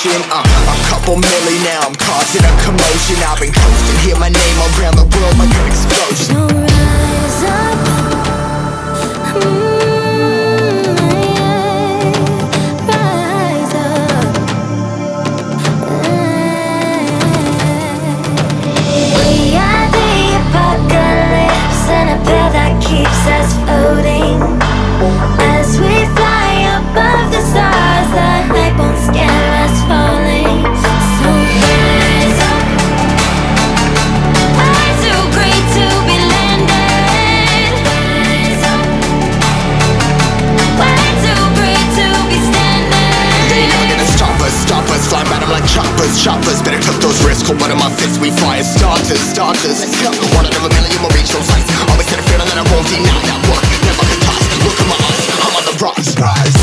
the uh, A couple milli now, I'm causing a commotion. I've been coasting, hear my name around the world like an explosion. So rise up. Mm, yeah. Rise choppers, choppers Better cut those risks, hold one of my fists We as starters, starters. Let's one out of a million will reach those heights Always had a feeling that I won't deny that work. Never can toss, look at my eyes. I'm on the rocks, rise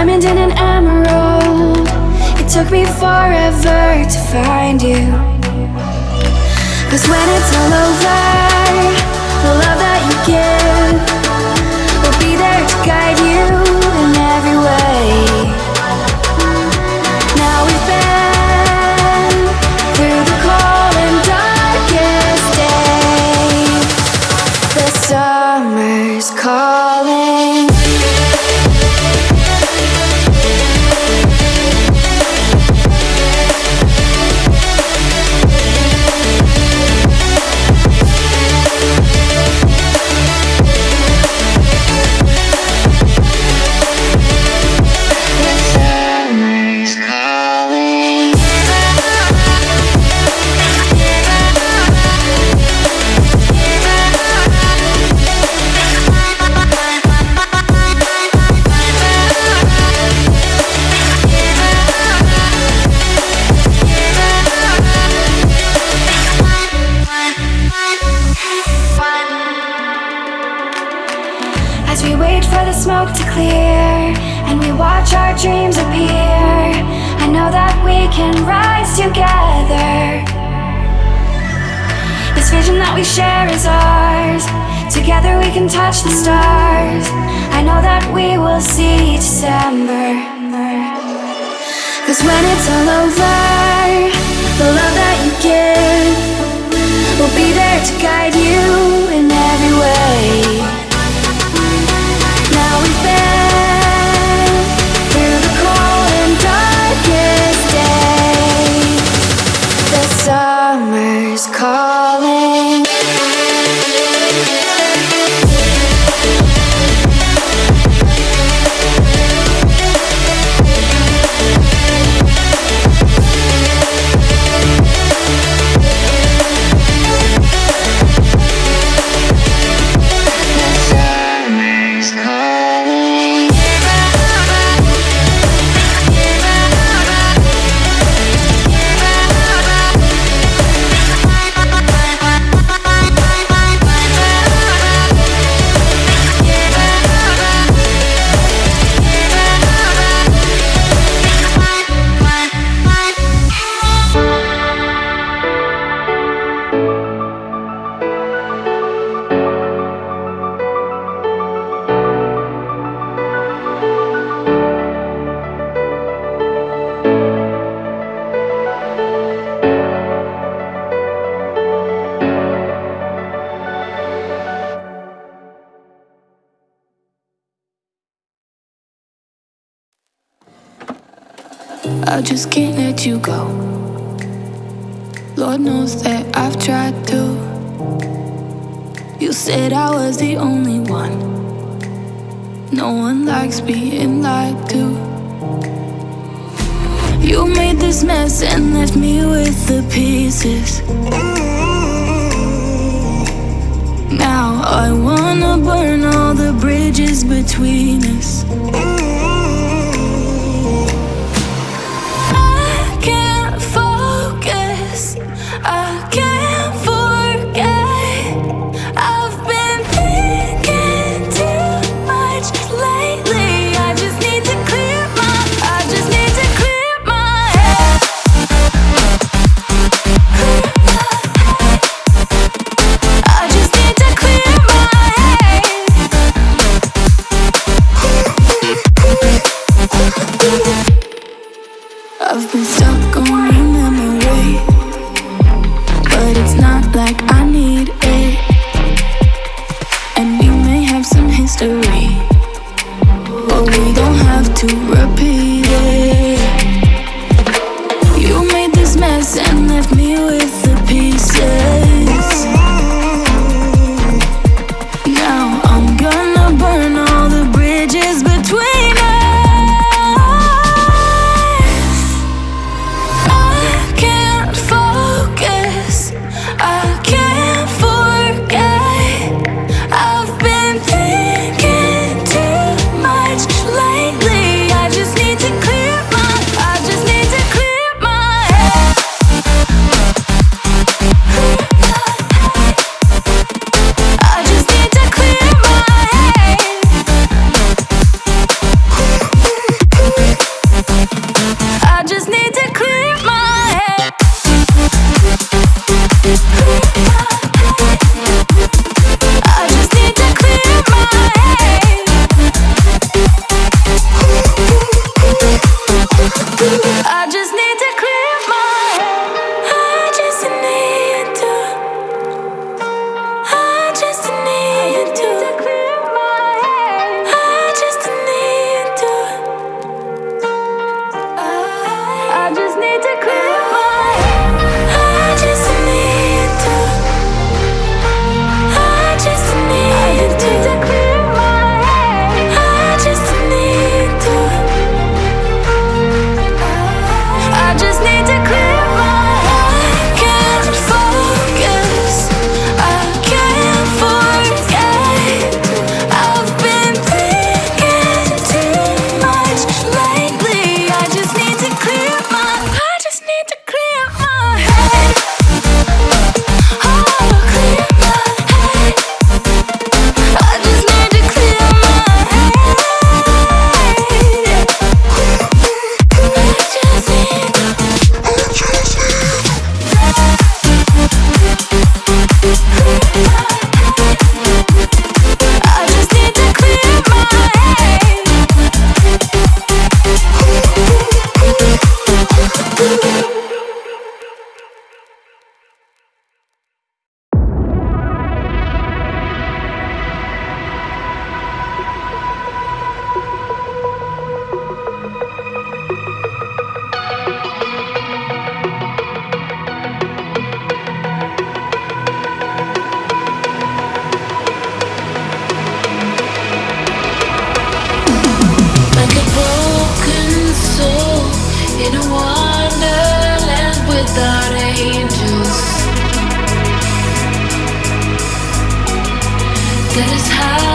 diamond and an emerald. It took me forever to find you. Cause when it's all over, the love that you give will be there to guide you Cause when it's all over, the love that you give will be there to guide you I just can't let you go. Lord knows that I've tried to. You said I was the only one. No one likes being lied to. You made this mess and left me with the pieces. Now I wanna burn all the bridges between us. To the planet,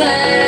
the